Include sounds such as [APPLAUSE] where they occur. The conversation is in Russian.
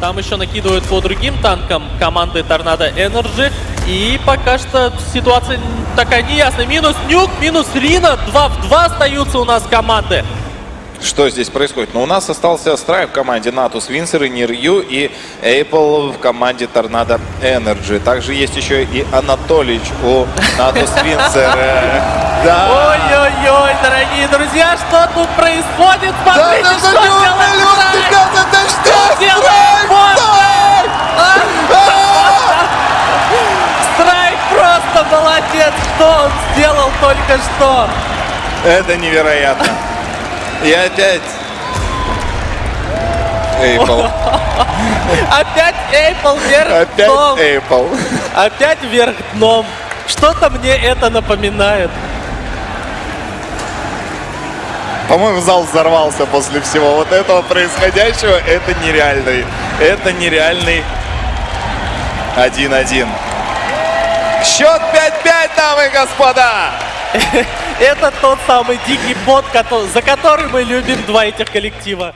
Там еще накидывают по другим танкам команды Tornado Energy. И пока что ситуация такая неясная. Минус Нюк, минус Рина. 2 в 2 остаются у нас команды. Что здесь происходит? Ну, у нас остался Страйк в команде Natus Vincere и Нирью, и Эйпл в команде Tornado Energy. Также есть еще и Анатолич у Natus Vincere. [LAUGHS] Да. Ой-ой-ой, дорогие друзья, что тут происходит? Смотрите, что молодец! Что он сделал только что? Это невероятно. И опять... Эйпл. [LAUGHS] Опять Эйпл вверх дном. Опять Эйпл. Опять вверх дном. Что-то мне это напоминает. По-моему, зал взорвался после всего вот этого происходящего. Это нереальный. Это нереальный 1-1. Счет 5-5, дамы и господа! [LAUGHS] Это тот самый дикий бот, за который мы любим два этих коллектива.